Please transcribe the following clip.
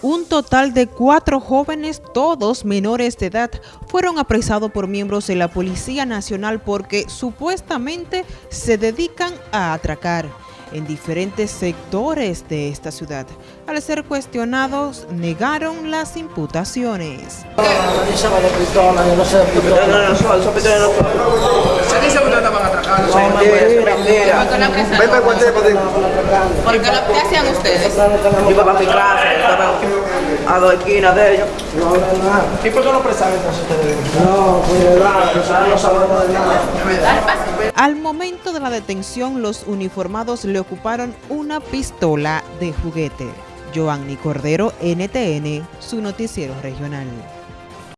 Un total de cuatro jóvenes, todos menores de edad, fueron apresados por miembros de la Policía Nacional porque supuestamente se dedican a atracar en diferentes sectores de esta ciudad. Al ser cuestionados, negaron las imputaciones. ¿Qué hacían ustedes? Yo iba para mi clase, estaba a dos esquinas de ellos. ¿Y por qué no presaron entonces ustedes? No, pues de verdad, nosotros no sabemos de nada. Al momento de la detención, los uniformados le ocuparon una pistola de juguete. Joanny Cordero, NTN, su noticiero regional.